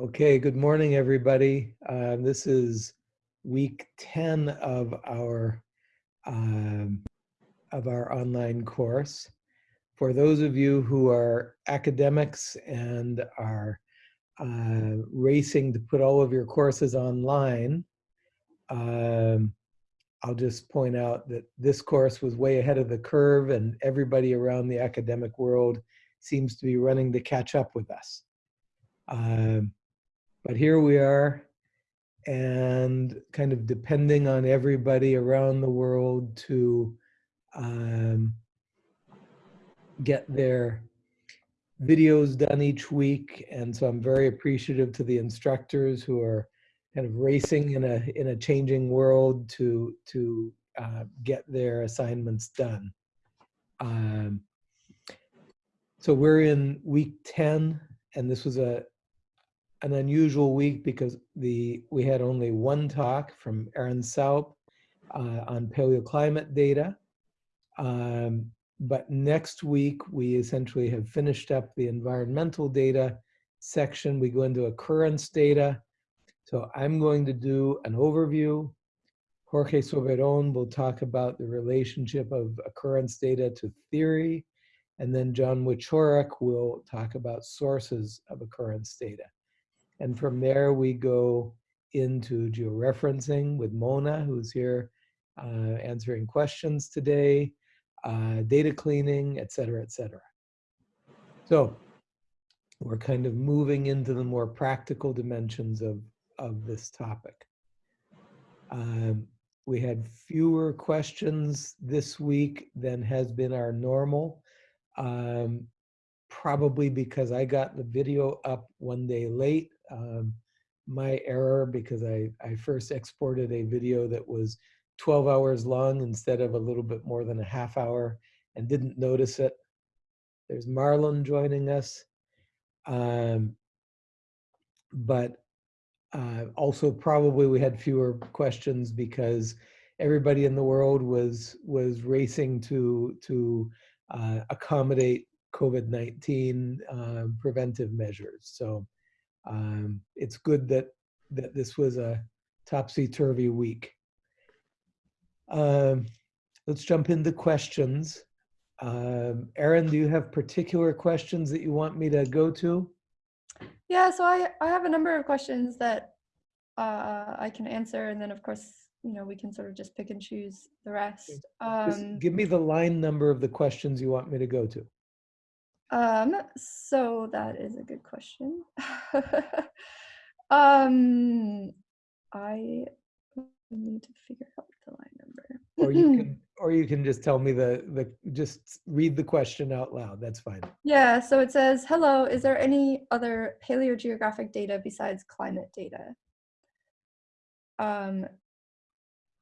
Okay, good morning, everybody. Uh, this is week 10 of our um, of our online course. For those of you who are academics and are uh, racing to put all of your courses online, um, I'll just point out that this course was way ahead of the curve and everybody around the academic world seems to be running to catch up with us. Um, but here we are, and kind of depending on everybody around the world to um, get their videos done each week. And so I'm very appreciative to the instructors who are kind of racing in a in a changing world to to uh, get their assignments done. Um, so we're in week 10, and this was a an unusual week because the we had only one talk from Erin Saupe uh, on paleoclimate data. Um, but next week, we essentially have finished up the environmental data section. We go into occurrence data. So I'm going to do an overview. Jorge Soberon will talk about the relationship of occurrence data to theory. And then John Wieczorek will talk about sources of occurrence data. And from there, we go into georeferencing with Mona, who's here uh, answering questions today, uh, data cleaning, et cetera, et cetera. So we're kind of moving into the more practical dimensions of, of this topic. Um, we had fewer questions this week than has been our normal. Um, probably because I got the video up one day late. Um, my error because I, I first exported a video that was 12 hours long instead of a little bit more than a half hour and didn't notice it. There's Marlon joining us. Um, but uh, also probably we had fewer questions because everybody in the world was was racing to to uh, accommodate COVID-19 uh, preventive measures. So um, it's good that, that this was a topsy-turvy week. Um, let's jump into questions. Um, Erin, do you have particular questions that you want me to go to? Yeah, so I, I have a number of questions that uh, I can answer. And then of course, you know, we can sort of just pick and choose the rest. Um, give me the line number of the questions you want me to go to. Um, so that is a good question. um, I need to figure out the line number. or you can, or you can just tell me the the just read the question out loud. That's fine. Yeah. So it says, "Hello. Is there any other paleogeographic data besides climate data?" Um.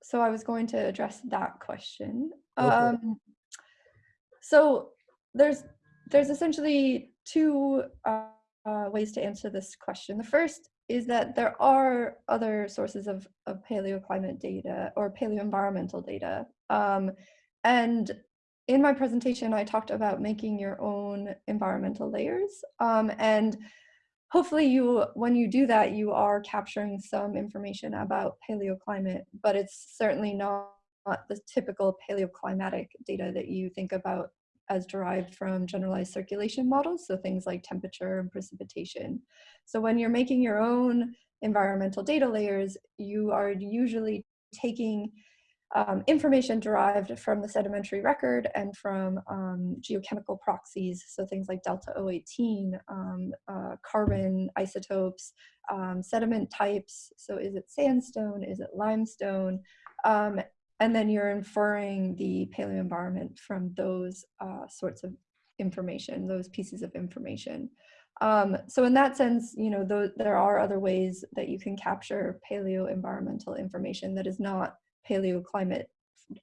So I was going to address that question. Okay. Um. So there's there's essentially two uh, uh, ways to answer this question. The first is that there are other sources of, of paleoclimate data or paleoenvironmental data. Um, and in my presentation, I talked about making your own environmental layers. Um, and hopefully you, when you do that, you are capturing some information about paleoclimate, but it's certainly not, not the typical paleoclimatic data that you think about as derived from generalized circulation models, so things like temperature and precipitation. So when you're making your own environmental data layers, you are usually taking um, information derived from the sedimentary record and from um, geochemical proxies, so things like delta O18, um, uh, carbon isotopes, um, sediment types, so is it sandstone, is it limestone, um, and then you're inferring the paleo environment from those uh, sorts of information, those pieces of information. Um, so in that sense, you know, th there are other ways that you can capture paleo environmental information that is not paleo climate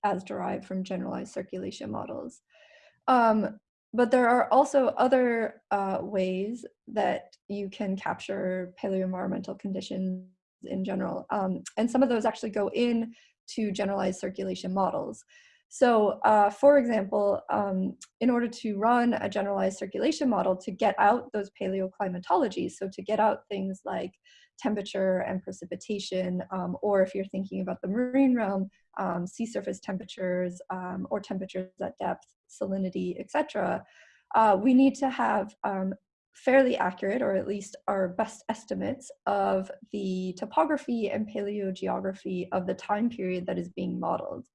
as derived from generalized circulation models. Um, but there are also other uh, ways that you can capture paleo-environmental conditions in general. Um, and some of those actually go in to generalized circulation models. So uh, for example, um, in order to run a generalized circulation model to get out those paleoclimatologies, so to get out things like temperature and precipitation, um, or if you're thinking about the marine realm, um, sea surface temperatures um, or temperatures at depth, salinity, etc., uh, we need to have um, fairly accurate, or at least our best estimates of the topography and paleogeography of the time period that is being modeled.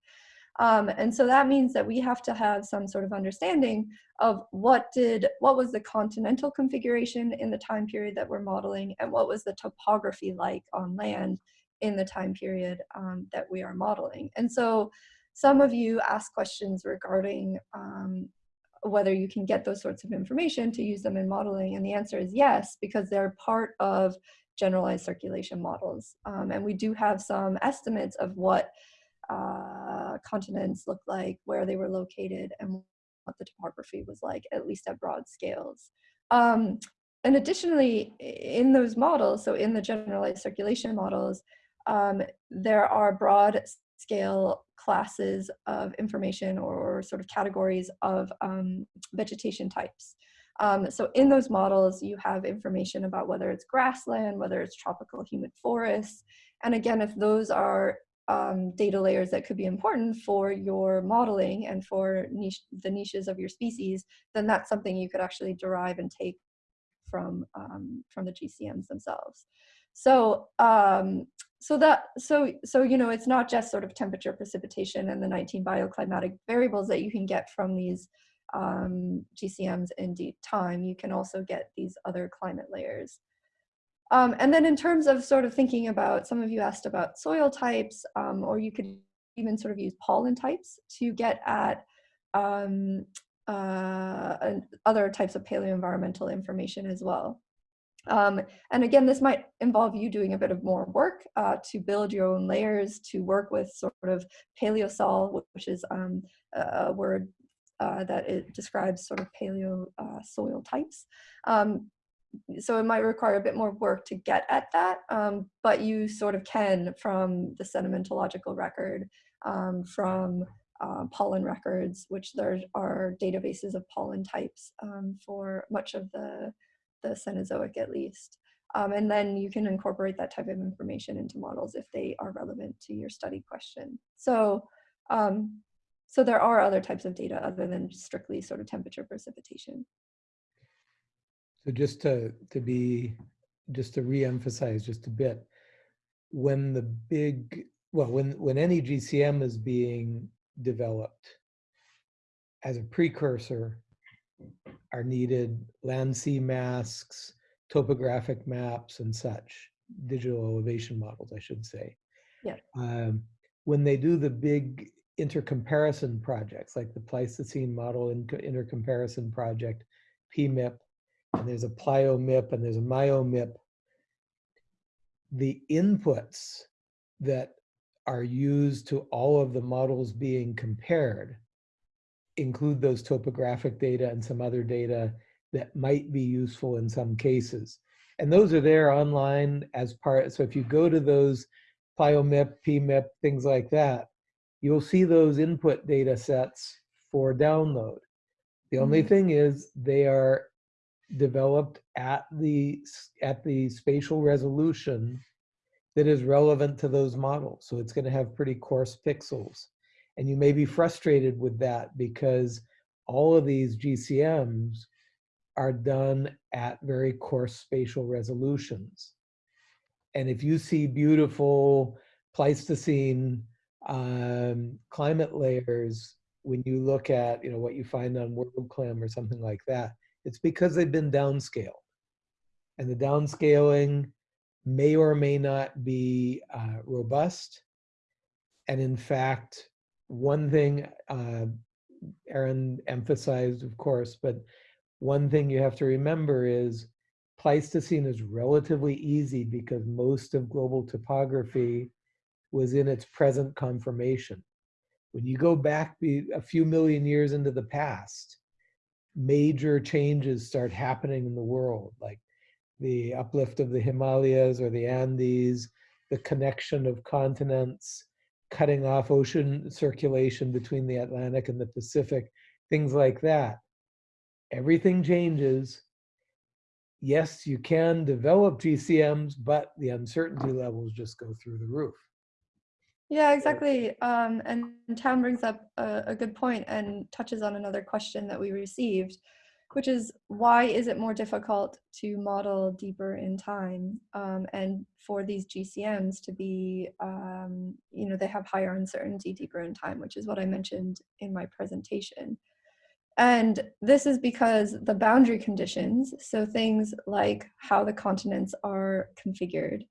Um, and so that means that we have to have some sort of understanding of what did, what was the continental configuration in the time period that we're modeling and what was the topography like on land in the time period um, that we are modeling. And so some of you ask questions regarding um, whether you can get those sorts of information to use them in modeling. And the answer is yes, because they're part of generalized circulation models. Um, and we do have some estimates of what uh, continents looked like, where they were located, and what the topography was like, at least at broad scales. Um, and additionally, in those models, so in the generalized circulation models, um, there are broad scale classes of information or sort of categories of um, vegetation types. Um, so in those models, you have information about whether it's grassland, whether it's tropical humid forests. And again, if those are um, data layers that could be important for your modeling and for niche, the niches of your species, then that's something you could actually derive and take from, um, from the GCMs themselves. So, um, so that, so, so, you know, it's not just sort of temperature, precipitation, and the 19 bioclimatic variables that you can get from these um, GCMs in deep time. You can also get these other climate layers. Um, and then in terms of sort of thinking about, some of you asked about soil types, um, or you could even sort of use pollen types to get at um, uh, other types of paleoenvironmental information as well. Um, and again, this might involve you doing a bit of more work uh, to build your own layers, to work with sort of paleosol, which is um, a word uh, that it describes sort of paleo uh, soil types. Um, so it might require a bit more work to get at that, um, but you sort of can from the sedimentological record, um, from uh, pollen records, which there are databases of pollen types um, for much of the, the Cenozoic at least. Um, and then you can incorporate that type of information into models if they are relevant to your study question. So, um, so there are other types of data other than strictly sort of temperature precipitation. So just to, to be, just to re-emphasize just a bit, when the big, well, when, when any GCM is being developed as a precursor are needed land sea masks, topographic maps and such, digital elevation models, I should say. Yeah. Um, when they do the big intercomparison projects, like the Pleistocene Model Intercomparison Project, PMIP, and there's a PlioMIP and there's a MioMIP, the inputs that are used to all of the models being compared include those topographic data and some other data that might be useful in some cases. And those are there online as part, so if you go to those PlioMIP, PMIP, things like that, you'll see those input data sets for download. The only Mhm. thing is they are developed at the at the spatial resolution that is relevant to those models. So it's going to have pretty coarse pixels. And you may be frustrated with that because all of these GCMs are done at very coarse spatial resolutions. And if you see beautiful Pleistocene um, climate layers, when you look at you know what you find on WorldClim or something like that, it's because they've been downscaled. And the downscaling may or may not be uh, robust. And in fact, one thing uh, Erin emphasized, of course, but one thing you have to remember is Pleistocene is relatively easy because most of global topography was in its present conformation. When you go back a few million years into the past, major changes start happening in the world, like the uplift of the Himalayas or the Andes, the connection of continents, cutting off ocean circulation between the Atlantic and the Pacific, things like that. Everything changes. Yes, you can develop GCMs, but the uncertainty levels just go through the roof. Yeah, exactly. Um, and Town brings up a, a good point and touches on another question that we received, which is why is it more difficult to model deeper in time um, and for these GCMs to be, um, you know, they have higher uncertainty deeper in time, which is what I mentioned in my presentation. And this is because the boundary conditions, so things like how the continents are configured,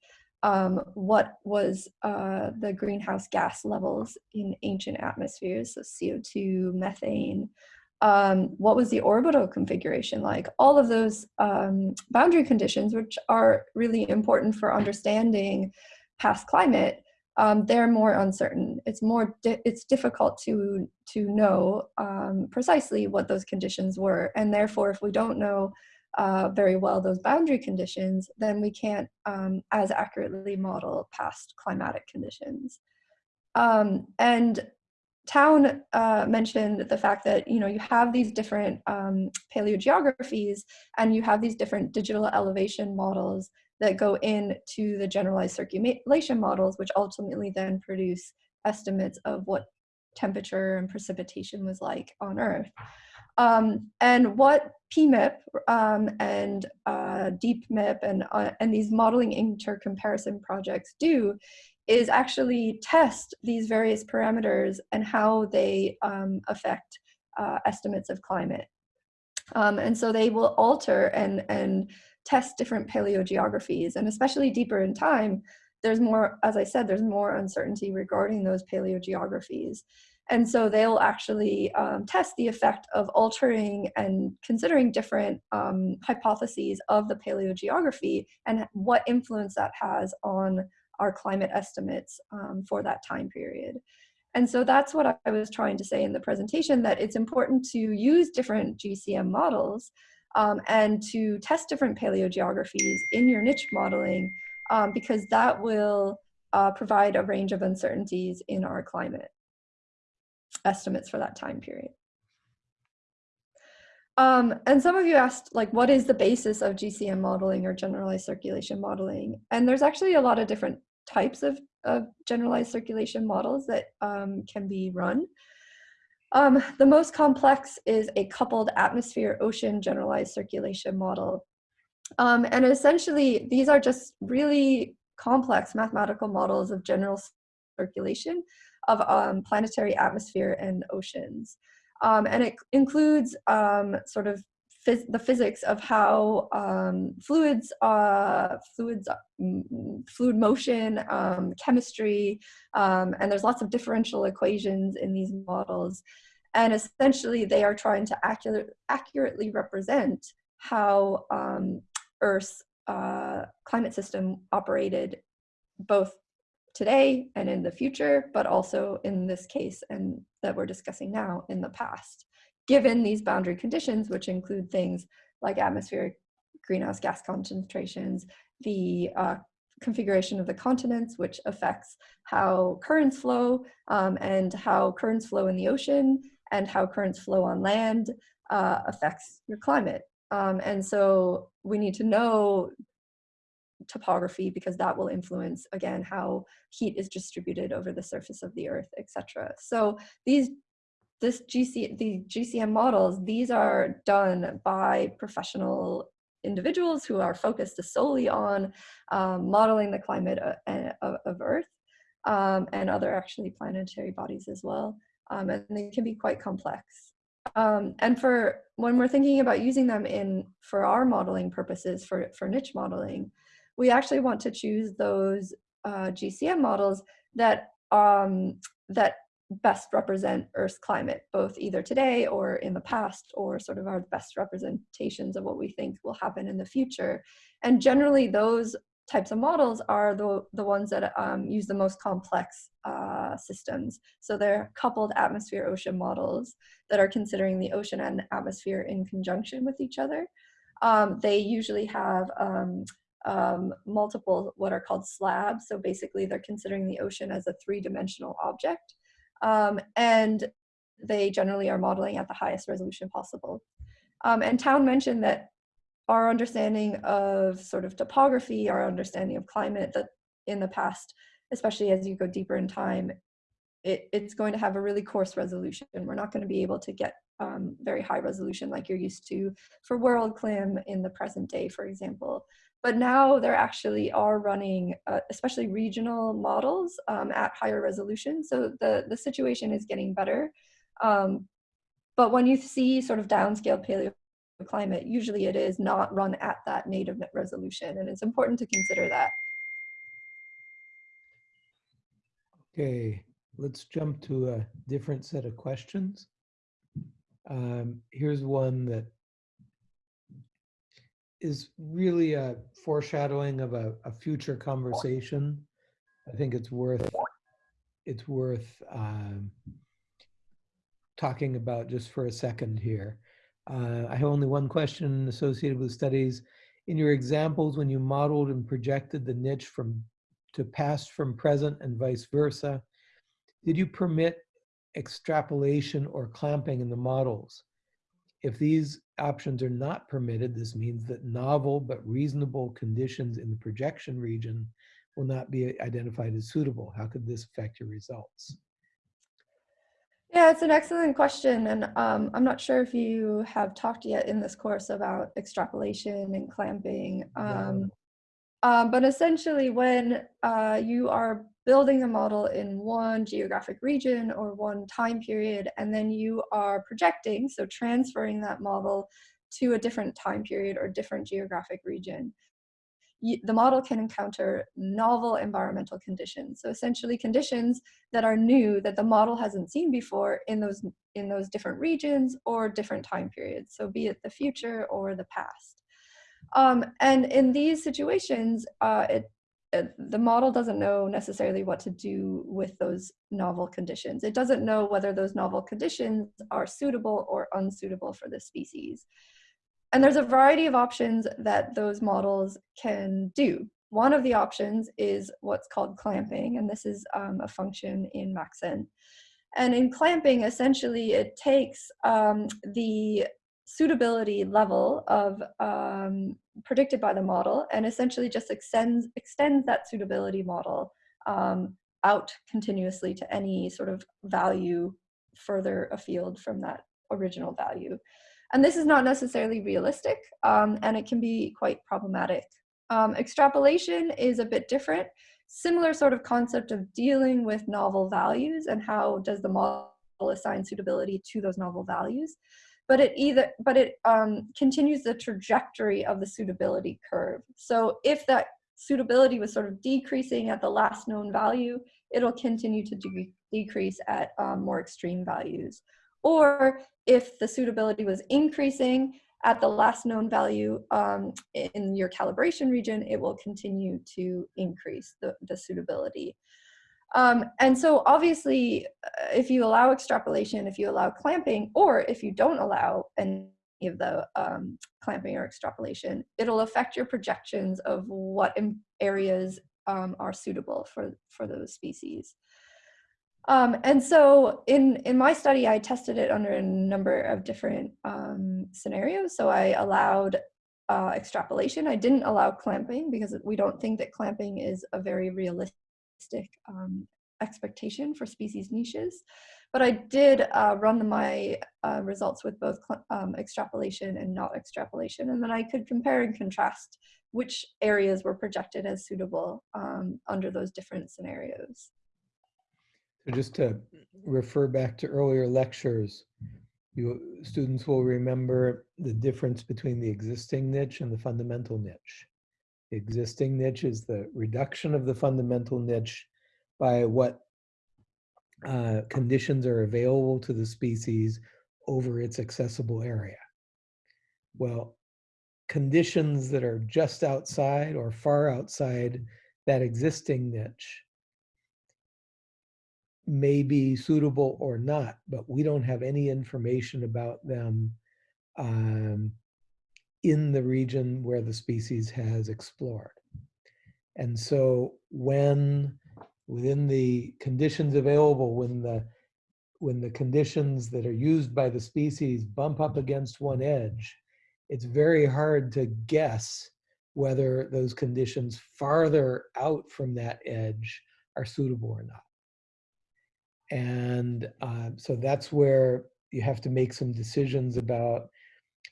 um, what was uh, the greenhouse gas levels in ancient atmospheres, so CO2, methane, um, what was the orbital configuration like? All of those um, boundary conditions, which are really important for understanding past climate, um, they're more uncertain. It's more di it's difficult to to know um, precisely what those conditions were, and therefore, if we don't know uh, very well those boundary conditions, then we can't um, as accurately model past climatic conditions. Um, and Town uh, mentioned the fact that you know you have these different um, paleogeographies and you have these different digital elevation models that go into the generalized circulation models, which ultimately then produce estimates of what temperature and precipitation was like on Earth. Um, and what PMIP um, and uh, DeepMIP and, uh, and these modeling intercomparison projects do is actually test these various parameters and how they um, affect uh, estimates of climate. Um, and so they will alter and, and test different paleogeographies and especially deeper in time, there's more, as I said, there's more uncertainty regarding those paleogeographies. And so they'll actually um, test the effect of altering and considering different um, hypotheses of the paleogeography and what influence that has on our climate estimates um, for that time period. And so that's what I was trying to say in the presentation, that it's important to use different GCM models um, and to test different paleogeographies in your niche modeling um, because that will uh, provide a range of uncertainties in our climate estimates for that time period. Um, and some of you asked, like, what is the basis of GCM modeling or generalized circulation modeling? And there's actually a lot of different types of, of generalized circulation models that um, can be run. Um, the most complex is a coupled atmosphere ocean generalized circulation model. Um, and essentially, these are just really complex mathematical models of general circulation of um, planetary atmosphere and oceans. Um, and it includes um, sort of phys the physics of how um, fluids, uh, fluids, mm, fluid motion, um, chemistry, um, and there's lots of differential equations in these models. And essentially they are trying to accurate, accurately represent how um, Earth's uh, climate system operated both today and in the future, but also in this case and that we're discussing now in the past given these boundary conditions, which include things like atmospheric greenhouse gas concentrations, the uh, configuration of the continents, which affects how currents flow um, and how currents flow in the ocean and how currents flow on land uh, affects your climate. Um, and so we need to know topography because that will influence again how heat is distributed over the surface of the earth etc so these this GC, the GCM models, these are done by professional individuals who are focused solely on um, modeling the climate of, of Earth um, and other actually planetary bodies as well. Um, and they can be quite complex. Um, and for when we're thinking about using them in for our modeling purposes for, for niche modeling, we actually want to choose those uh, GCM models that um, that best represent Earth's climate, both either today or in the past, or sort of our best representations of what we think will happen in the future. And generally those types of models are the, the ones that um, use the most complex uh, systems. So they're coupled atmosphere ocean models that are considering the ocean and atmosphere in conjunction with each other. Um, they usually have um, um, multiple what are called slabs. So basically, they're considering the ocean as a three-dimensional object, um, and they generally are modeling at the highest resolution possible. Um, and Town mentioned that our understanding of sort of topography, our understanding of climate, that in the past, especially as you go deeper in time, it, it's going to have a really coarse resolution. We're not going to be able to get um, very high resolution like you're used to for WorldClim in the present day, for example. But now there actually are running, uh, especially regional models um, at higher resolution. So the, the situation is getting better. Um, but when you see sort of downscale paleoclimate, usually it is not run at that native resolution. And it's important to consider that. Okay, let's jump to a different set of questions. Um, here's one that is really a foreshadowing of a, a future conversation. I think it's worth it's worth um, talking about just for a second here. Uh, I have only one question associated with studies. In your examples, when you modeled and projected the niche from to past from present and vice versa, did you permit extrapolation or clamping in the models? If these options are not permitted, this means that novel but reasonable conditions in the projection region will not be identified as suitable. How could this affect your results? Yeah, it's an excellent question. And um, I'm not sure if you have talked yet in this course about extrapolation and clamping. Um, um, but essentially, when uh, you are building a model in one geographic region or one time period, and then you are projecting, so transferring that model to a different time period or different geographic region, the model can encounter novel environmental conditions. So essentially conditions that are new that the model hasn't seen before in those, in those different regions or different time periods. So be it the future or the past. Um, and in these situations, uh, it, it, the model doesn't know necessarily what to do with those novel conditions. It doesn't know whether those novel conditions are suitable or unsuitable for the species. And there's a variety of options that those models can do. One of the options is what's called clamping, and this is um, a function in Maxent. And in clamping, essentially, it takes um, the suitability level of um, predicted by the model and essentially just extends extends that suitability model um, out continuously to any sort of value further afield from that original value. And this is not necessarily realistic um, and it can be quite problematic. Um, extrapolation is a bit different. Similar sort of concept of dealing with novel values and how does the model assign suitability to those novel values. But it either, but it um, continues the trajectory of the suitability curve. So if that suitability was sort of decreasing at the last known value, it'll continue to de decrease at um, more extreme values. Or if the suitability was increasing at the last known value um, in your calibration region, it will continue to increase the, the suitability. Um, and so obviously, uh, if you allow extrapolation, if you allow clamping, or if you don't allow any of the um, clamping or extrapolation, it'll affect your projections of what areas um, are suitable for, for those species. Um, and so in, in my study, I tested it under a number of different um, scenarios. So I allowed uh, extrapolation. I didn't allow clamping because we don't think that clamping is a very realistic um, expectation for species niches. But I did uh, run my uh, results with both um, extrapolation and not extrapolation. And then I could compare and contrast which areas were projected as suitable um, under those different scenarios. So just to refer back to earlier lectures, you students will remember the difference between the existing niche and the fundamental niche. Existing niche is the reduction of the fundamental niche by what uh, conditions are available to the species over its accessible area. Well, conditions that are just outside or far outside that existing niche may be suitable or not, but we don't have any information about them um, in the region where the species has explored. And so when within the conditions available, when the when the conditions that are used by the species bump up against one edge, it's very hard to guess whether those conditions farther out from that edge are suitable or not. And uh, so that's where you have to make some decisions about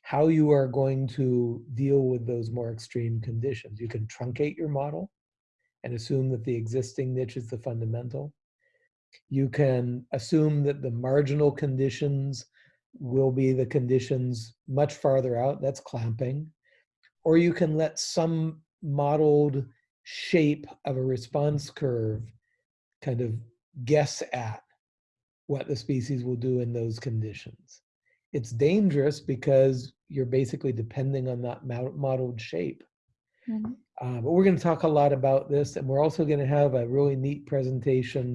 how you are going to deal with those more extreme conditions. You can truncate your model and assume that the existing niche is the fundamental. You can assume that the marginal conditions will be the conditions much farther out, that's clamping. Or you can let some modeled shape of a response curve kind of guess at what the species will do in those conditions. It's dangerous because you're basically depending on that modeled shape. Mm -hmm. uh, but we're going to talk a lot about this, and we're also going to have a really neat presentation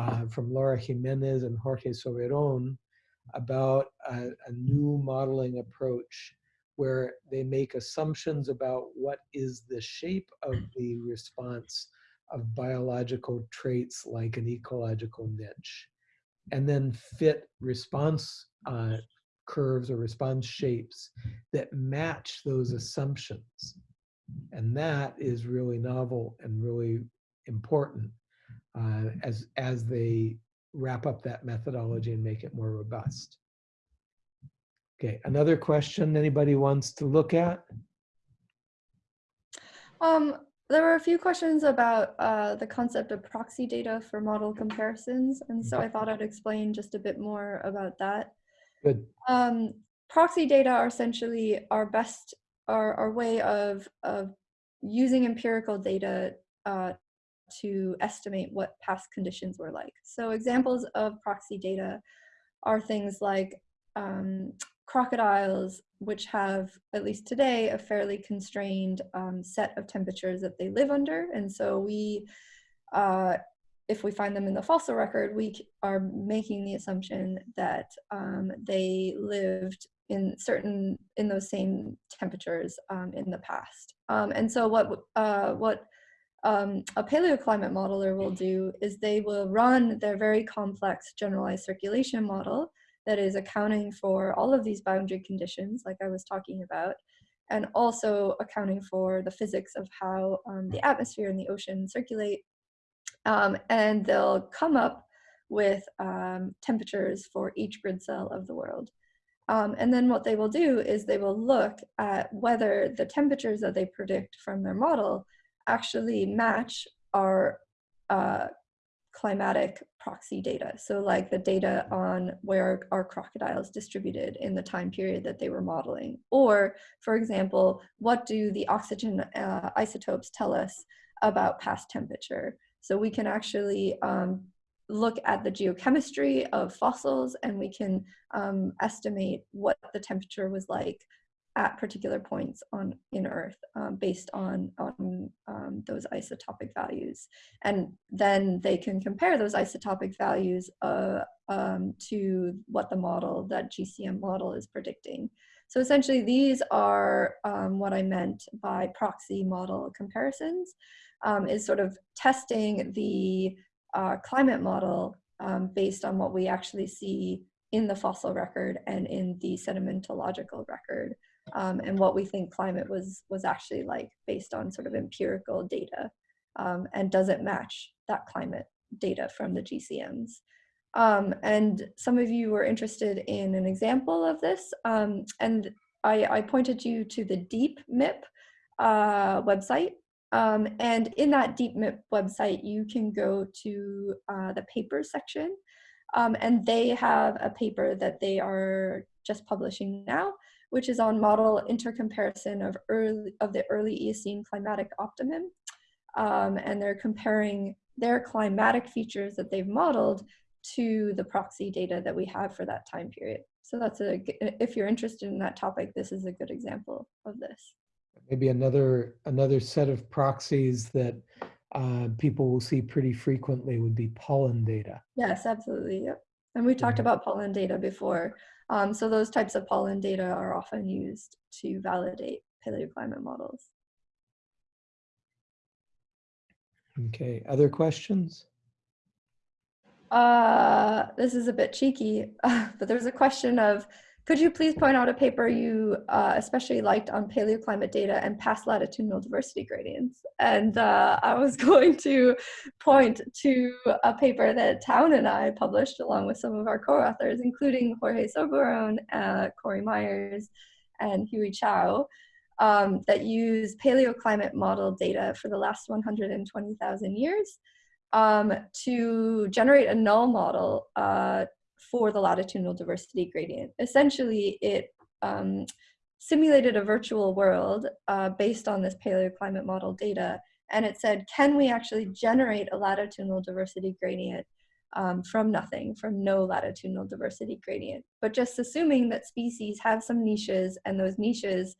uh, from Laura Jimenez and Jorge Soberon about a, a new modeling approach where they make assumptions about what is the shape of the response of biological traits like an ecological niche, and then fit response uh, curves or response shapes that match those assumptions. And that is really novel and really important uh, as, as they wrap up that methodology and make it more robust. Okay, another question anybody wants to look at? Um, there were a few questions about uh, the concept of proxy data for model comparisons, and so I thought I'd explain just a bit more about that. Good. Um, proxy data are essentially our best, our, our way of, of using empirical data uh, to estimate what past conditions were like. So examples of proxy data are things like um, crocodiles, which have, at least today, a fairly constrained um, set of temperatures that they live under. And so we, uh, if we find them in the fossil record, we are making the assumption that um, they lived in certain, in those same temperatures um, in the past. Um, and so what, uh, what um, a paleoclimate modeler will do is they will run their very complex generalized circulation model that is accounting for all of these boundary conditions like I was talking about and also accounting for the physics of how um, the atmosphere and the ocean circulate um, and they'll come up with um, temperatures for each grid cell of the world. Um, and then what they will do is they will look at whether the temperatures that they predict from their model actually match our uh, climatic proxy data. So like the data on where our crocodiles distributed in the time period that they were modeling. Or for example, what do the oxygen uh, isotopes tell us about past temperature? So we can actually um, look at the geochemistry of fossils and we can um, estimate what the temperature was like at particular points on in Earth um, based on, on um, those isotopic values. And then they can compare those isotopic values uh, um, to what the model, that GCM model is predicting. So essentially these are um, what I meant by proxy model comparisons, um, is sort of testing the uh, climate model um, based on what we actually see in the fossil record and in the sedimentological record um, and what we think climate was was actually like based on sort of empirical data um, and does it match that climate data from the GCMs. Um, and some of you were interested in an example of this um, and I, I, pointed you to the DeepMIP uh, website um, and in that DeepMIP website you can go to uh, the papers section um, and they have a paper that they are just publishing now which is on model intercomparison of, early, of the early Eocene climatic optimum. Um, and they're comparing their climatic features that they've modeled to the proxy data that we have for that time period. So that's a, if you're interested in that topic, this is a good example of this. Maybe another, another set of proxies that uh, people will see pretty frequently would be pollen data. Yes, absolutely, yep. And we talked Mhm. about pollen data before. Um, so those types of pollen data are often used to validate paleoclimate models. Okay, other questions? Uh, this is a bit cheeky, but there's a question of, could you please point out a paper you uh, especially liked on paleoclimate data and past latitudinal diversity gradients? And uh, I was going to point to a paper that Town and I published along with some of our co-authors, including Jorge Soberón, uh, Corey Myers, and Huijie Qiao, um, that use paleoclimate model data for the last 120,000 years um, to generate a null model uh, for the latitudinal diversity gradient. Essentially, it um, simulated a virtual world uh, based on this paleoclimate model data, and it said, can we actually generate a latitudinal diversity gradient um, from nothing, from no latitudinal diversity gradient, but just assuming that species have some niches and those niches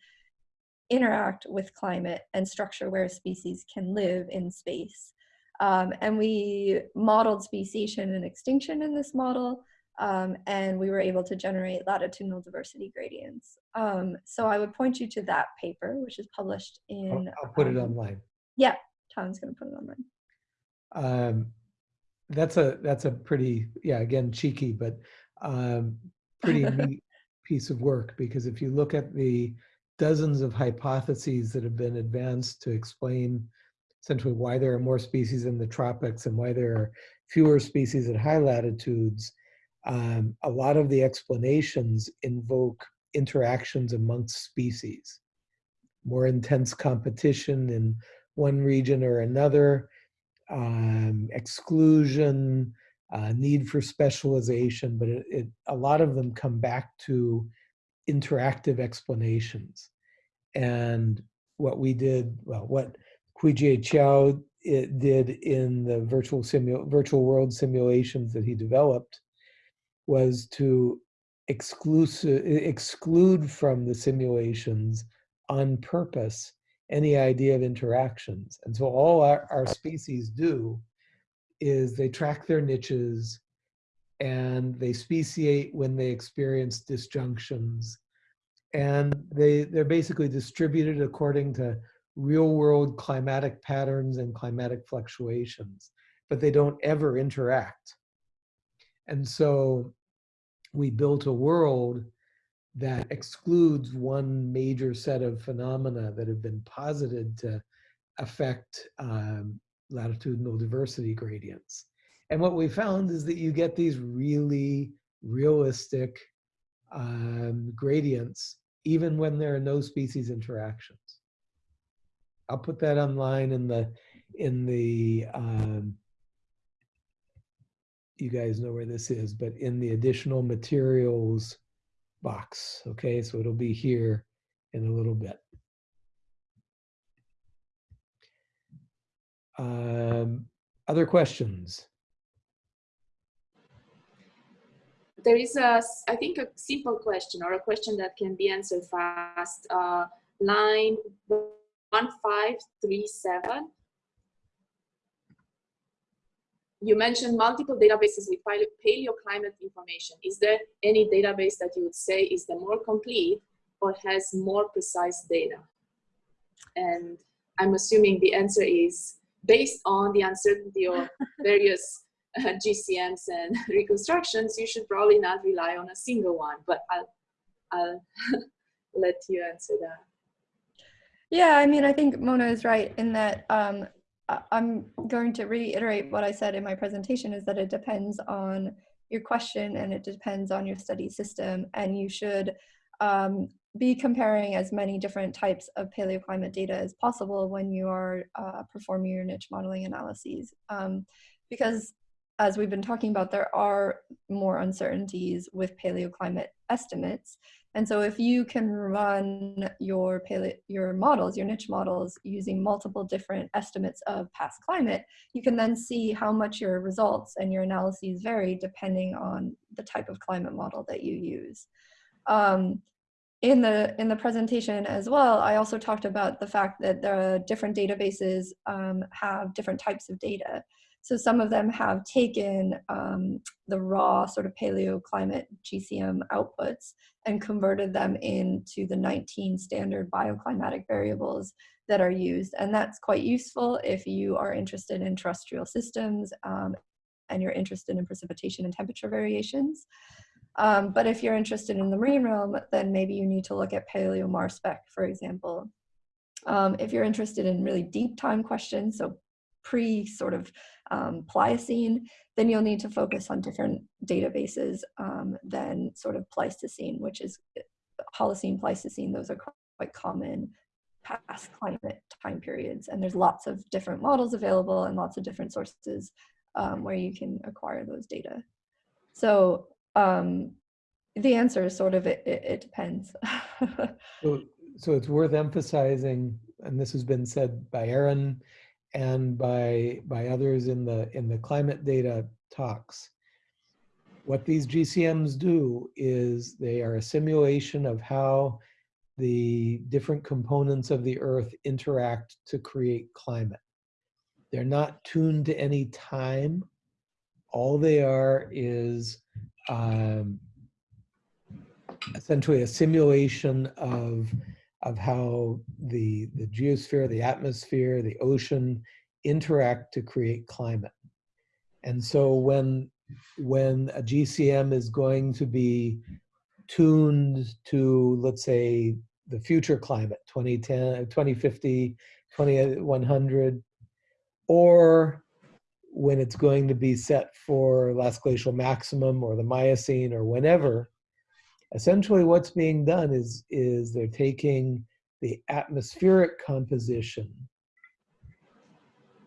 interact with climate and structure where species can live in space. Um, and we modeled speciation and extinction in this model, um, and we were able to generate latitudinal diversity gradients. Um, so I would point you to that paper, which is published I'll, in- I'll put it um, online. Yeah, Town's gonna put it online. Um, that's a that's a pretty yeah again cheeky but um, pretty neat piece of work because if you look at the dozens of hypotheses that have been advanced to explain essentially why there are more species in the tropics and why there are fewer species at high latitudes, um, a lot of the explanations invoke interactions amongst species, more intense competition in one region or another, um, exclusion, uh, need for specialization, but it, it, a lot of them come back to interactive explanations. And what we did, well, what Huijie Qiao it did in the virtual virtual world simulations that he developed was to exclude from the simulations on purpose any idea of interactions. And so all our, our species do is they track their niches and they speciate when they experience disjunctions. And they, they're basically distributed according to real world climatic patterns and climatic fluctuations, but they don't ever interact. And so we built a world that excludes one major set of phenomena that have been posited to affect um, latitudinal diversity gradients. And what we found is that you get these really realistic um, gradients even when there are no species interactions. I'll put that online in the in the um, you guys know where this is, but in the additional materials box. Okay, so it'll be here in a little bit. Um, other questions? There is a, I think, a simple question or a question that can be answered fast. Uh, line 1537. You mentioned multiple databases with paleoclimate information. Is there any database that you would say is the more complete or has more precise data? And I'm assuming the answer is based on the uncertainty of various uh, GCMs and reconstructions, you should probably not rely on a single one, but I'll, I'll let you answer that. Yeah, I mean, I think Mona is right in that um, I'm going to reiterate what I said in my presentation is that it depends on your question and it depends on your study system and you should um, be comparing as many different types of paleoclimate data as possible when you are uh, performing your niche modeling analyses. Um, because as we've been talking about, there are more uncertainties with paleoclimate estimates. And so if you can run your, your models, your niche models, using multiple different estimates of past climate, you can then see how much your results and your analyses vary depending on the type of climate model that you use. Um, in the in the presentation as well, I also talked about the fact that the different databases um, have different types of data. So some of them have taken um, the raw sort of paleoclimate GCM outputs and converted them into the 19 standard bioclimatic variables that are used. And that's quite useful if you are interested in terrestrial systems um, and you're interested in precipitation and temperature variations. Um, but if you're interested in the marine realm, then maybe you need to look at Paleo MarSpec, for example. Um, if you're interested in really deep time questions, so pre sort of um, Pliocene, then you'll need to focus on different databases um, than sort of Pleistocene, which is Holocene, Pleistocene, those are quite common past climate time periods. And there's lots of different models available and lots of different sources um, where you can acquire those data. So um, the answer is sort of it, it, it depends. So, so it's worth emphasizing, and this has been said by Erin and by by others in the in the climate data talks. What these GCMs do is they are a simulation of how the different components of the earth interact to create climate. They're not tuned to any time. All they are is um, essentially a simulation of of how the the geosphere, the atmosphere, the ocean interact to create climate. And so when when a GCM is going to be tuned to, let's say, the future climate, 2010, 2050, 2100, or when it's going to be set for last glacial maximum or the Miocene or whenever, essentially what's being done is, is they're taking the atmospheric composition,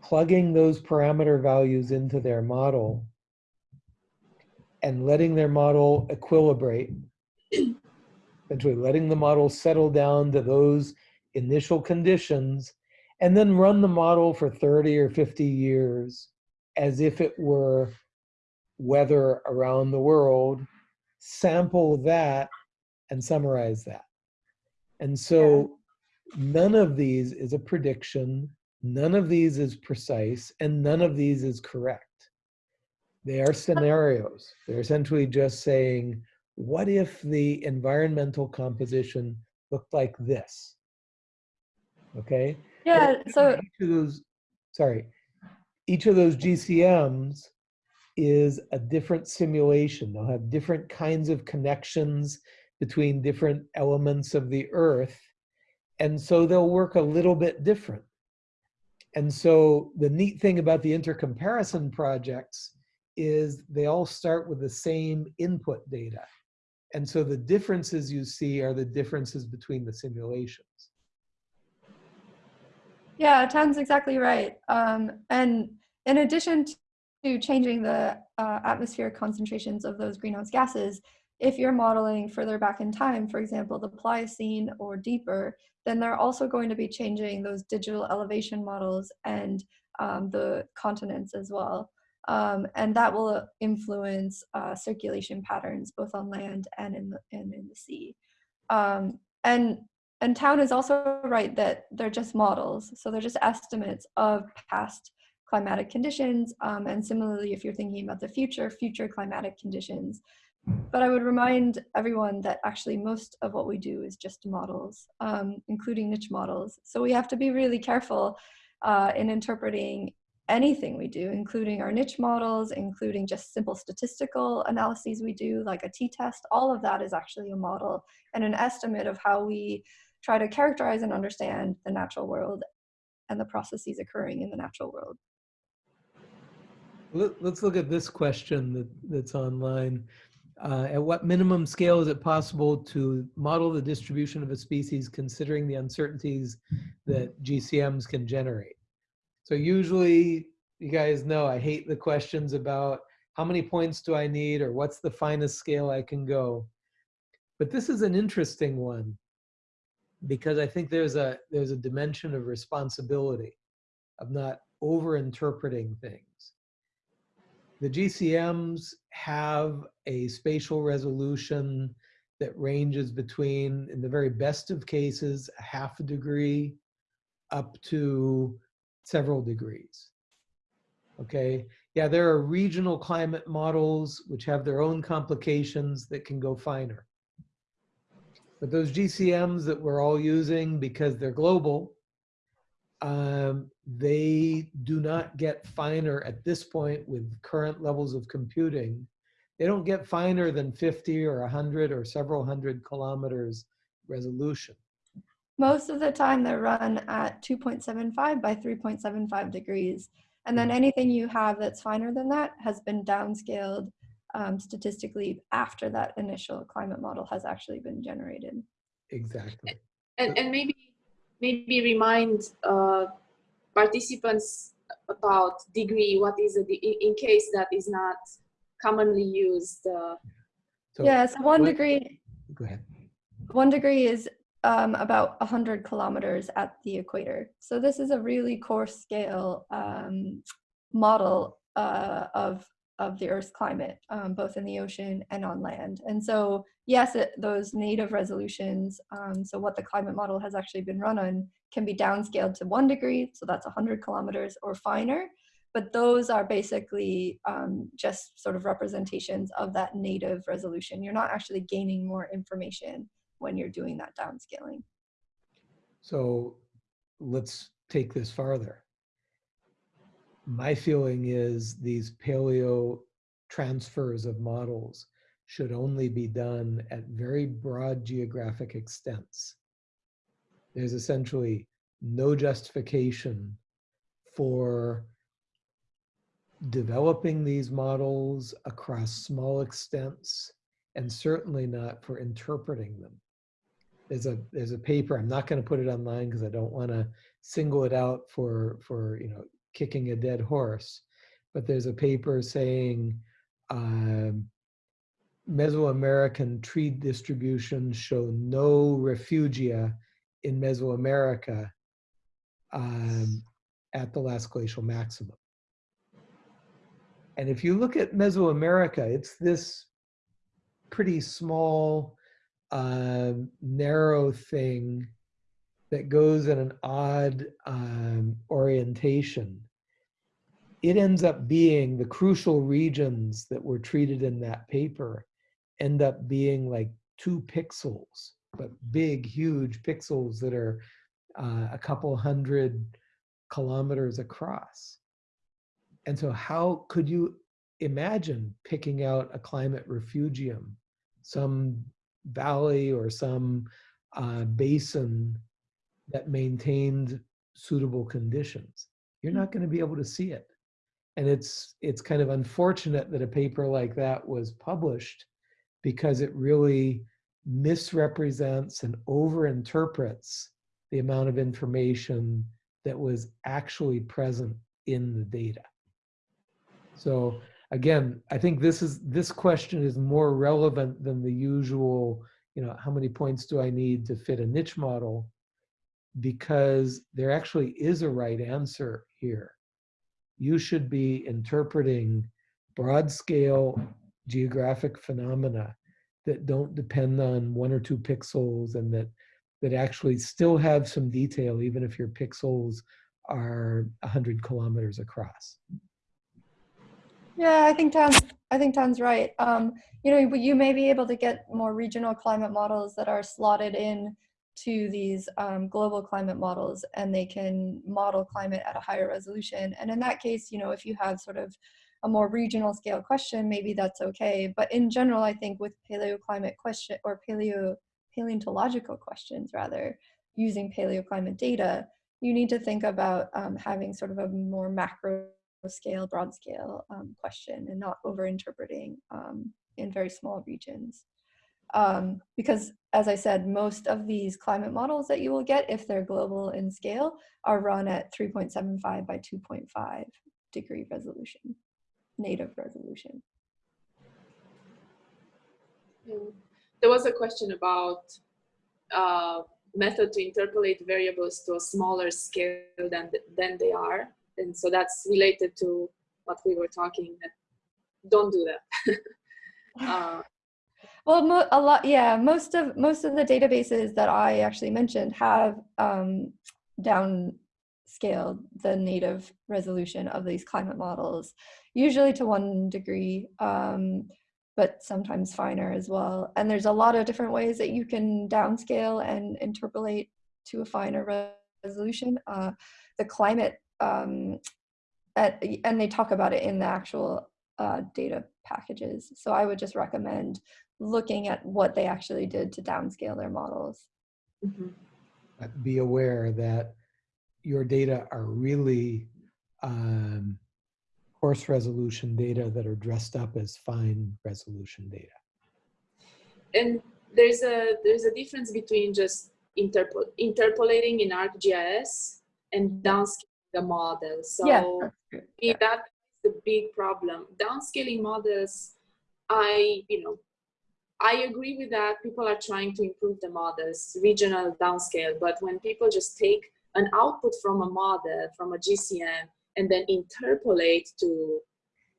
plugging those parameter values into their model, and letting their model equilibrate, essentially letting the model settle down to those initial conditions, and then run the model for 30 or 50 years as if it were weather around the world, sample that, and summarize that. And so none of these is a prediction, none of these is precise, and none of these is correct. They are scenarios. They're essentially just saying, what if the environmental composition looked like this? Okay? yeah, so each of those, sorry, each of those GCMs is a different simulation. They'll have different kinds of connections between different elements of the earth. And so they'll work a little bit different. And so the neat thing about the intercomparison projects is they all start with the same input data. And so the differences you see are the differences between the simulations. Yeah, Town's exactly right. Um, and in addition to changing the uh, atmospheric concentrations of those greenhouse gases, if you're modeling further back in time, for example, the Pliocene or deeper, then they're also going to be changing those digital elevation models and um, the continents as well. Um, and that will influence uh, circulation patterns both on land and in the, and in the sea. Um, and and Town is also right that they're just models. So they're just estimates of past climatic conditions. Um, and similarly, if you're thinking about the future, future climatic conditions. But I would remind everyone that actually most of what we do is just models, um, including niche models. So we have to be really careful uh, in interpreting anything we do, including our niche models, including just simple statistical analyses we do, like a t-test, all of that is actually a model and an estimate of how we try to characterize and understand the natural world and the processes occurring in the natural world. Let, us look at this question that, that's online. Uh, at what minimum scale is it possible to model the distribution of a species considering the uncertainties that GCMs can generate? So usually, you guys know I hate the questions about how many points do I need or what's the finest scale I can go. But this is an interesting one because I think there's a there's a dimension of responsibility of not over interpreting things. The GCMs have a spatial resolution that ranges between, in the very best of cases, a half a degree up to several degrees. Okay, yeah, there are regional climate models which have their own complications that can go finer. But those GCMs that we're all using because they're global, um, they do not get finer at this point with current levels of computing. They don't get finer than 50 or 100 or several hundred kilometers resolution. Most of the time they're run at 2.75 by 3.75 degrees. And then anything you have that's finer than that has been downscaled um, statistically after that initial climate model has actually been generated. Exactly. And, and maybe maybe remind uh, participants about degree. What is a de- in, in case that is not commonly used? Uh, So yeah, so one what- degree, Go ahead. one degree is um, about 100 kilometers at the equator. So this is a really coarse scale um, model uh, of of the Earth's climate, um, both in the ocean and on land. And so, yes, it, those native resolutions, um, so what the climate model has actually been run on, can be downscaled to one degree, so that's 100 kilometers or finer. But those are basically um, just sort of representations of that native resolution. You're not actually gaining more information when you're doing that downscaling. So let's take this farther. My feeling is these paleo transfers of models should only be done at very broad geographic extents. There's essentially no justification for developing these models across small extents and certainly not for interpreting them there's a there's a paper i'm not going to put it online because i don't want to single it out for for you know kicking a dead horse but there's a paper saying um, mesoamerican tree distributions show no refugia in mesoamerica um, at the last glacial maximum. And if you look at mesoamerica it's this pretty small um, narrow thing that goes in an odd um, orientation, it ends up being the crucial regions that were treated in that paper end up being like two pixels, but big, huge pixels that are uh, a couple hundred kilometers across. And so, how could you imagine picking out a climate refugium, some valley or some uh, basin that maintained suitable conditions. You're not going to be able to see it. And it's it's kind of unfortunate that a paper like that was published because it really misrepresents and overinterprets the amount of information that was actually present in the data. So again, I think this is this question is more relevant than the usual, you know, how many points do I need to fit a niche model? Because there actually is a right answer here. You should be interpreting broad scale geographic phenomena that don't depend on one or two pixels and that that actually still have some detail even if your pixels are 100 kilometers across. Yeah, I think Town's, I think Town's right. Um, you know, you may be able to get more regional climate models that are slotted in to these um, global climate models and they can model climate at a higher resolution. And in that case, you know, if you have sort of a more regional scale question, maybe that's okay. But in general, I think with paleoclimate question or paleo paleontological questions rather, using paleoclimate data, you need to think about um, having sort of a more macro scale, broad scale um, question and not over interpreting um, in very small regions. Um, because as I said, most of these climate models that you will get, if they're global in scale, are run at 3.75 by 2.5 degree resolution, native resolution. Mm. There was a question about uh, method to interpolate variables to a smaller scale than than they are, and so that's related to what we were talking. Don't do that. uh, Well, a lot, yeah. Most of most of the databases that I actually mentioned have um, down scaled the native resolution of these climate models, usually to one degree, um, but sometimes finer as well. And there's a lot of different ways that you can downscale and interpolate to a finer re- resolution. Uh, the climate, um, at, and they talk about it in the actual uh, data packages. So I would just recommend looking at what they actually did to downscale their models. Mhm. Be aware that your data are really um, coarse resolution data that are dressed up as fine resolution data. And there's a there's a difference between just interpol- interpolating in ArcGIS and downscaling the model. So yeah, that's. Yeah, that's the big problem. Downscaling models, I, you know, I agree with that. People are trying to improve the models, regional downscale, but when people just take an output from a model, from a GCM, and then interpolate to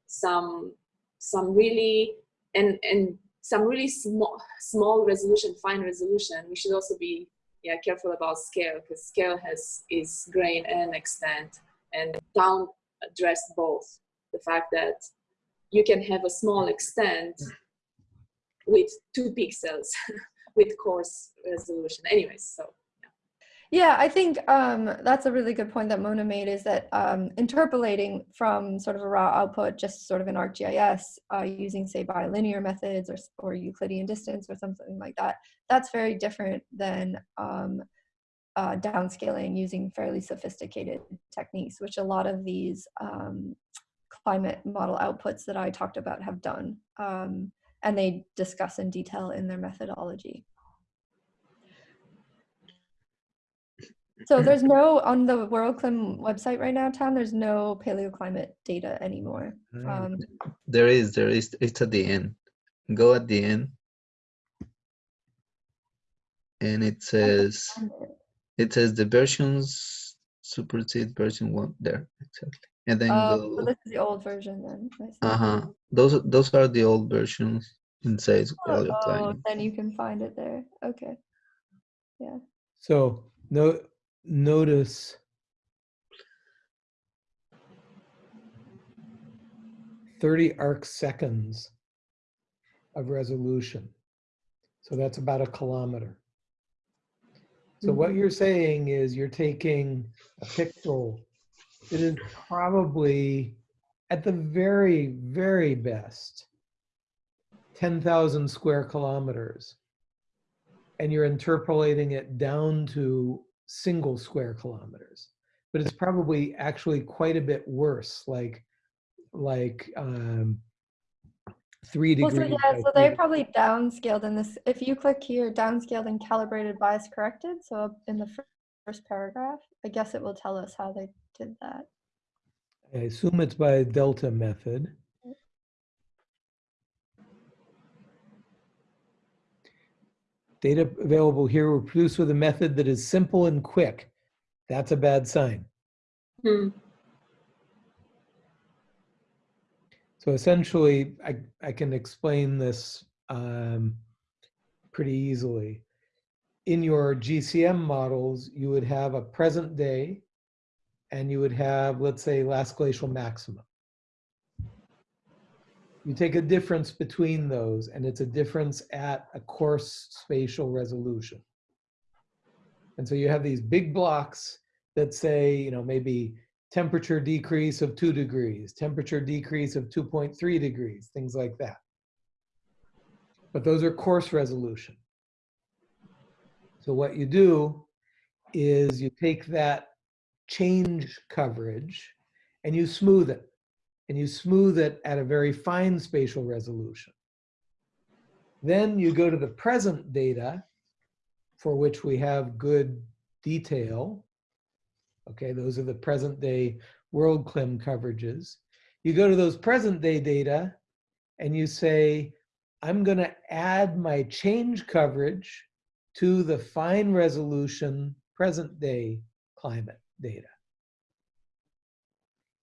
some some really and and some really small small resolution, fine resolution, we should also be yeah careful about scale because scale has is grain and extent and down address both the fact that you can have a small extent hmm. With two pixels with coarse resolution anyways so Yeah, I think um, that's a really good point that Mona made is that um, interpolating from sort of a raw output, just sort of in ArcGIS, uh, using say bilinear methods or, or Euclidean distance or something like that, that's very different than um, uh, downscaling using fairly sophisticated techniques, which a lot of these um, climate model outputs that I talked about have done. And they discuss in detail in their methodology. So there's no on the WorldClim website right now, Town. There's no paleoclimate data anymore. Um, There is, there is, it's at the end. Go at the end. And it says, it. it says the versions supersede version one there, exactly. And then Oh, so go, this is the old version then. Uh-huh, those, those are the old versions in says Oh, paleoclimate. then you can find it there. Okay. Yeah. So no, notice thirty arc seconds of resolution. So that's about a kilometer. So what you're saying is you're taking a pixel that is probably at the very, very best, 10,000 square kilometers. And you're interpolating it down to single square kilometers. But it's probably actually quite a bit worse, like, like um, three Well, so degrees. yeah, so three they probably downscaled in this. If you click here, downscaled and calibrated bias corrected. So in the first paragraph, I guess it will tell us how they did that. I assume it's by delta method. Data available here were produced with a method that is simple and quick. That's a bad sign. Hmm. So essentially, I, I can explain this um, pretty easily. In your GCM models, you would have a present day and you would have, let's say, last glacial maximum. You take a difference between those and it's a difference at a coarse spatial resolution. And so you have these big blocks that say, you know, maybe temperature decrease of two degrees, temperature decrease of 2.3 degrees, things like that. But those are coarse resolution. So what you do is you take that change coverage and you smooth it. And you smooth it at a very fine spatial resolution. Then you go to the present data for which we have good detail. Okay, those are the present day WorldClim coverages. You go to those present day data and you say, I'm going to add my change coverage to the fine resolution present day climate data.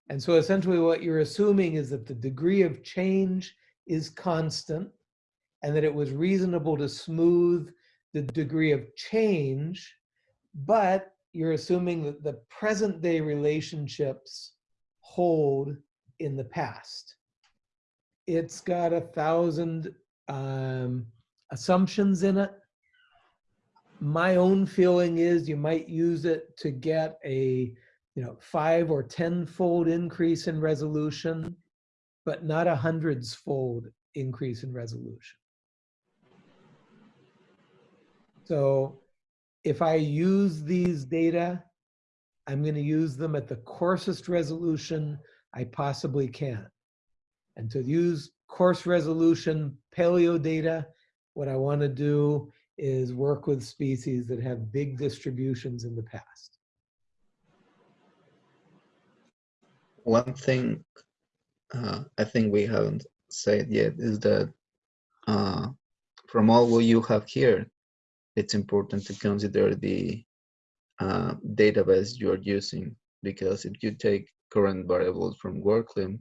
And so essentially what you're assuming is that the degree of change is constant and that it was reasonable to smooth the degree of change, but you're assuming that the present day relationships hold in the past. It's got a thousand um, assumptions in it. My own feeling is you might use it to get a, you know, five or tenfold increase in resolution, but not a hundreds fold increase in resolution. So if I use these data, I'm going to use them at the coarsest resolution I possibly can. And to use coarse resolution paleo data, what I want to do is work with species that have big distributions in the past. One thing uh, I think we haven't said yet is that uh, from all what you have here, it's important to consider the uh, database you are using because if you take current variables from WorldClim,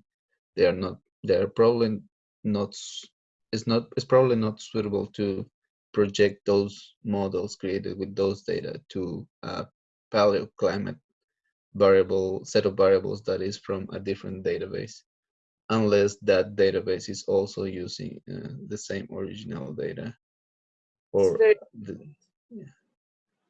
they are not they are probably not it's not it's probably not suitable to project those models created with those data to a paleoclimate variable set of variables that is from a different database unless that database is also using uh, the same original data or the,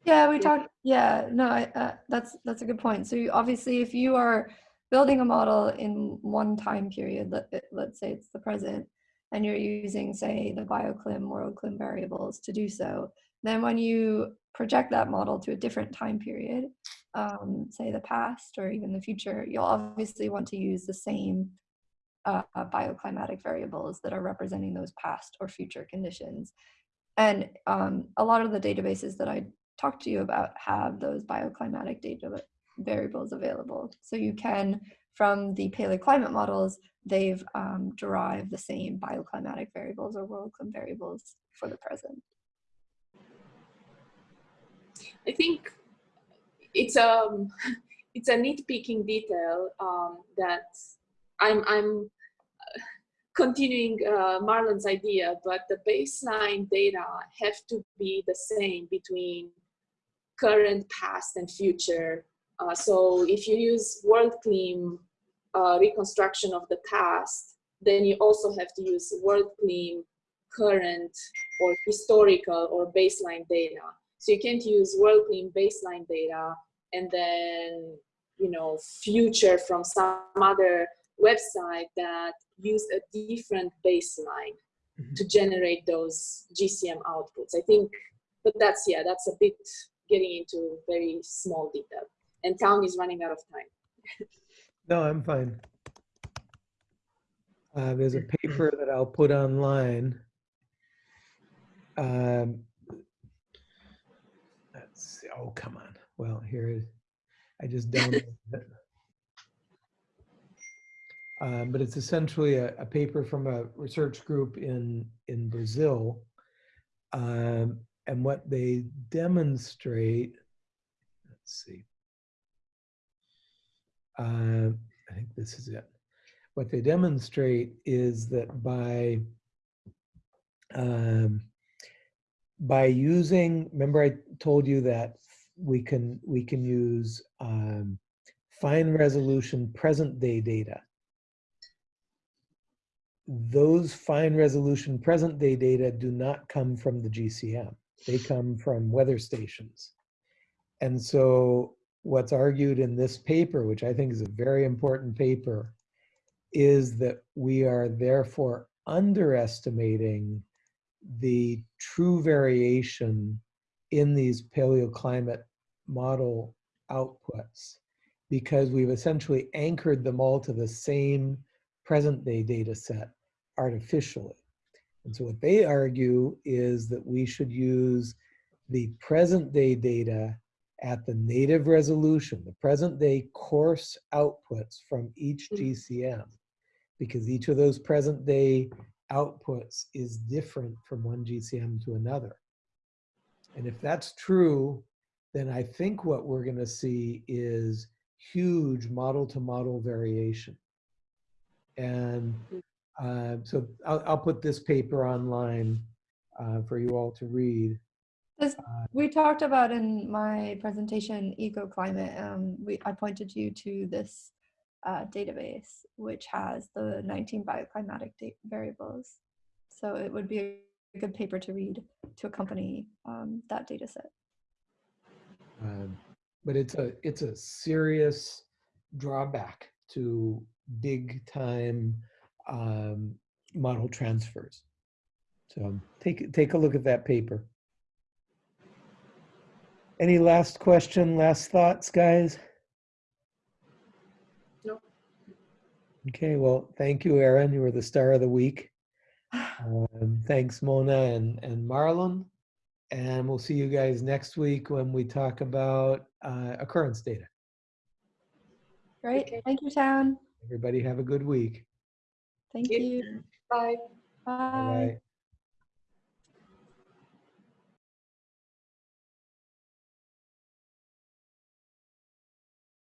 Yeah, we talked. Yeah, no, I, uh, that's that's a good point. So you, obviously, if you are building a model in one time period, let, let's say it's the present, and you're using, say, the bioclim, worldclim variables to do so, then when you project that model to a different time period, um, say the past or even the future, you'll obviously want to use the same uh, bioclimatic variables that are representing those past or future conditions. And um, a lot of the databases that I talked to you about have those bioclimatic data variables available. So you can, from the paleoclimate models, they've um, derived the same bioclimatic variables or worldclim variables for the present. I think it's a it's a nitpicking detail um, that I'm I'm uh, continuing uh, Marlon's idea, but the baseline data have to be the same between current, past, and future. Uh, so if you use WorldClim uh, reconstruction of the past, then you also have to use WorldClim current or historical or baseline data. So you can't use WorldClim baseline data and then, you know, future from some other website that use a different baseline Mhm. to generate those GCM outputs. I think, but that's, yeah, that's a bit getting into very small detail. And town is running out of time. No, I'm fine. Uh, there's a paper that I'll put online. Um, let's see. Oh, come on. Well, here it. I just downloaded it. Um, but it's essentially a, a paper from a research group in in Brazil, um, and what they demonstrate. Let's see. Uh, I think this is it. What they demonstrate is that by um, by using, remember I told you that we can we can use um, fine resolution present day data. Those fine resolution present day data do not come from the GCM. They come from weather stations. And so what's argued in this paper, which I think is a very important paper, is that we are therefore underestimating the true variation in these paleoclimate model outputs because we've essentially anchored them all to the same present day data set artificially. And so what they argue is that we should use the present day data at the native resolution, the present day coarse outputs from each. GCM, because each of those present day outputs is different from one GCM to another. And if that's true, then I think what we're going to see is huge model to model variation. And uh, so I'll, I'll put this paper online uh, for you all to read. This, we talked about in my presentation, EcoClimate. Um, we, I pointed you to this uh, database, which has the 19 bioclimatic variables. So it would be a good paper to read to accompany um, that data set. Um, But it's a, it's a serious drawback to big time um, model transfers. So take, take a look at that paper. Any last question, last thoughts, guys? No. Okay, well, thank you, Erin. You were the star of the week. Um, thanks, Mona and, and Marlon. And we'll see you guys next week when we talk about uh, occurrence data. Great. Okay. Thank you, Town. Everybody have a good week. Thank you. you. Bye. Bye. Bye-bye.